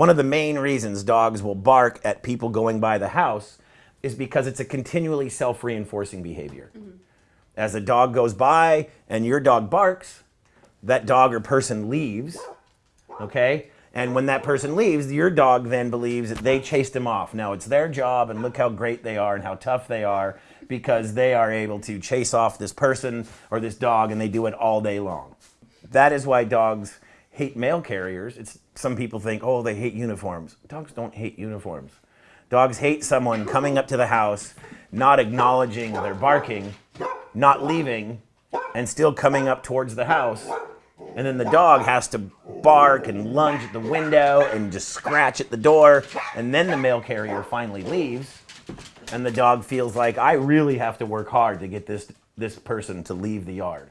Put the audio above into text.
One of the main reasons dogs will bark at people going by the house is because it's a continually self-reinforcing behavior. Mm-hmm. As a dog goes by and your dog barks, that dog or person leaves, okay? And when that person leaves, your dog then believes that they chased him off. Now it's their job and look how great they are and how tough they are because they are able to chase off this person or this dog and they do it all day long. That is why dogs hate mail carriers. It's some people think, "Oh, they hate uniforms." Dogs don't hate uniforms. Dogs hate someone coming up to the house, not acknowledging their barking, not leaving, and still coming up towards the house and then the dog has to bark and lunge at the window and just scratch at the door. And then the mail carrier finally leaves. And the dog feels like, I really have to work hard to get this, this person to leave the yard.